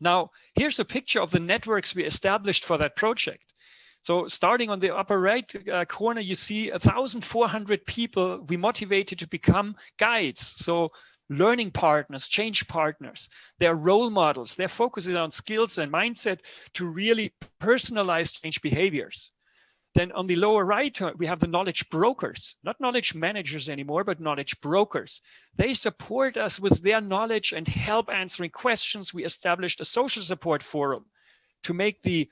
Now, here's a picture of the networks we established for that project. So starting on the upper right uh, corner, you see 1,400 people we motivated to become guides. So learning partners, change partners, they're role models. their focus is on skills and mindset to really personalize change behaviors. Then on the lower right, uh, we have the knowledge brokers, not knowledge managers anymore, but knowledge brokers. They support us with their knowledge and help answering questions. We established a social support forum to make the,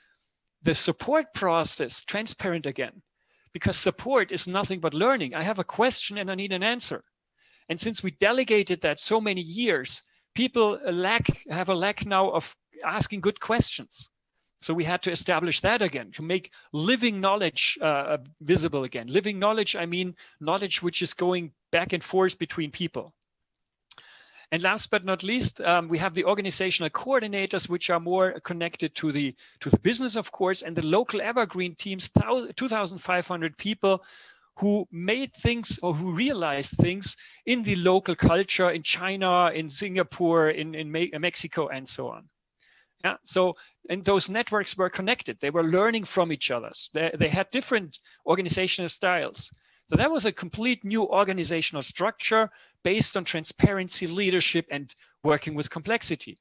the support process transparent again, because support is nothing but learning. I have a question and I need an answer. And since we delegated that so many years, people lack have a lack now of asking good questions. So we had to establish that again to make living knowledge uh, visible again. Living knowledge, I mean knowledge which is going back and forth between people. And last but not least, um, we have the organizational coordinators, which are more connected to the to the business, of course, and the local evergreen teams, 2,500 people who made things or who realized things in the local culture in China, in Singapore, in, in Mexico, and so on. Yeah, so and those networks were connected. They were learning from each other. They, they had different organizational styles. So that was a complete new organizational structure based on transparency, leadership, and working with complexity.